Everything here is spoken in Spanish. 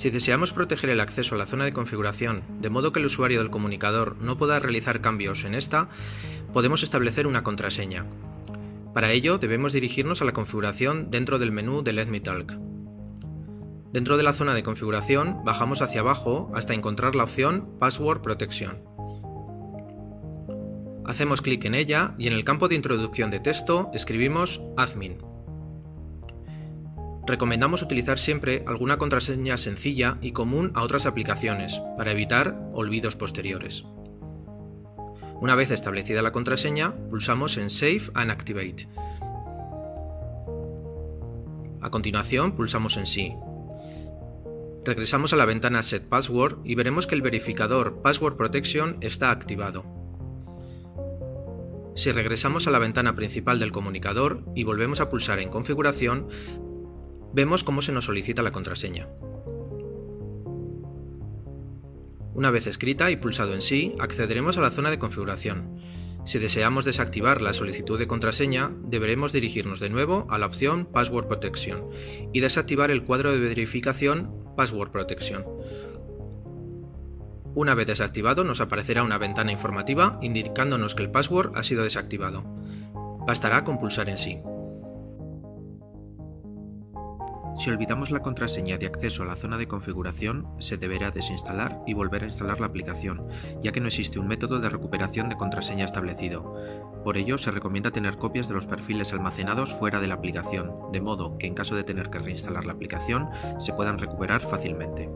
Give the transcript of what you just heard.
Si deseamos proteger el acceso a la zona de configuración, de modo que el usuario del comunicador no pueda realizar cambios en esta, podemos establecer una contraseña. Para ello debemos dirigirnos a la configuración dentro del menú de Let Me Talk. Dentro de la zona de configuración bajamos hacia abajo hasta encontrar la opción Password Protection. Hacemos clic en ella y en el campo de introducción de texto escribimos Admin. Recomendamos utilizar siempre alguna contraseña sencilla y común a otras aplicaciones, para evitar olvidos posteriores. Una vez establecida la contraseña, pulsamos en Save and Activate. A continuación, pulsamos en Sí. Regresamos a la ventana Set Password y veremos que el verificador Password Protection está activado. Si regresamos a la ventana principal del comunicador y volvemos a pulsar en Configuración, vemos cómo se nos solicita la contraseña. Una vez escrita y pulsado en sí, accederemos a la zona de configuración. Si deseamos desactivar la solicitud de contraseña, deberemos dirigirnos de nuevo a la opción Password Protection y desactivar el cuadro de verificación Password Protection. Una vez desactivado nos aparecerá una ventana informativa indicándonos que el password ha sido desactivado. Bastará con pulsar en sí. Si olvidamos la contraseña de acceso a la zona de configuración, se deberá desinstalar y volver a instalar la aplicación, ya que no existe un método de recuperación de contraseña establecido. Por ello, se recomienda tener copias de los perfiles almacenados fuera de la aplicación, de modo que en caso de tener que reinstalar la aplicación, se puedan recuperar fácilmente.